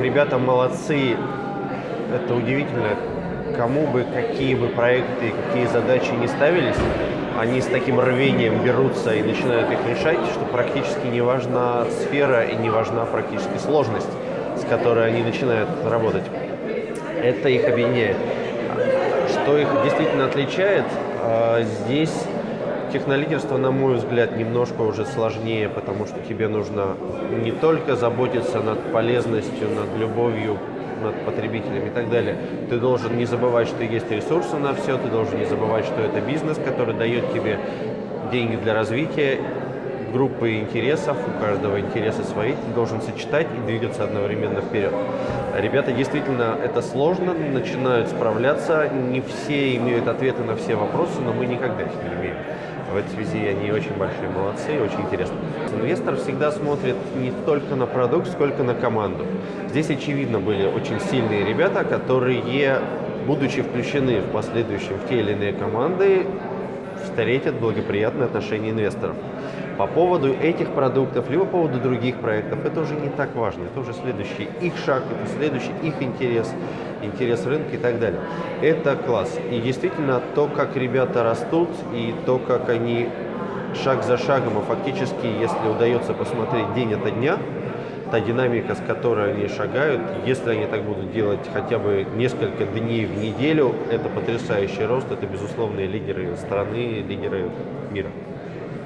Ребята молодцы, это удивительно. Кому бы, какие бы проекты, какие задачи не ставились, они с таким рвением берутся и начинают их решать, что практически не важна сфера и не важна практически сложность, с которой они начинают работать. Это их объединяет. Что их действительно отличает, а, здесь технолидерство, на мой взгляд, немножко уже сложнее, потому что тебе нужно не только заботиться над полезностью, над любовью над потребителями и так далее. Ты должен не забывать, что есть ресурсы на все, ты должен не забывать, что это бизнес, который дает тебе деньги для развития, группы интересов, у каждого интересы свои, ты должен сочетать и двигаться одновременно вперед. Ребята, действительно, это сложно, начинают справляться, не все имеют ответы на все вопросы, но мы никогда их не имеем. В этой связи они очень большие молодцы и очень интересно. Инвестор всегда смотрит не только на продукт, сколько на команду. Здесь, очевидно, были очень сильные ребята, которые, будучи включены в последующем в те или иные команды, встретят благоприятное отношение инвесторов. По поводу этих продуктов, либо по поводу других проектов, это уже не так важно. Это уже следующий их шаг, это следующий их интерес, интерес рынка и так далее. Это класс. И действительно, то, как ребята растут, и то, как они шаг за шагом, а фактически, если удается посмотреть день ото дня, та динамика, с которой они шагают, если они так будут делать хотя бы несколько дней в неделю, это потрясающий рост, это безусловные лидеры страны, лидеры мира.